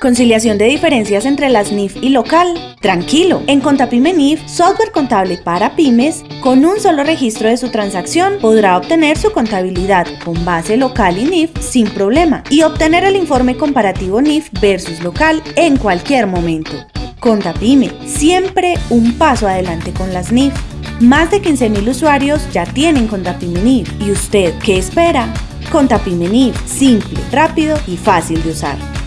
Conciliación de diferencias entre las NIF y local. Tranquilo, en Contapyme NIF, software contable para pymes, con un solo registro de su transacción podrá obtener su contabilidad con base local y NIF sin problema y obtener el informe comparativo NIF versus local en cualquier momento. Contapyme, siempre un paso adelante con las NIF. Más de 15.000 usuarios ya tienen Contapyme NIF. ¿Y usted qué espera? Contapyme NIF, simple, rápido y fácil de usar.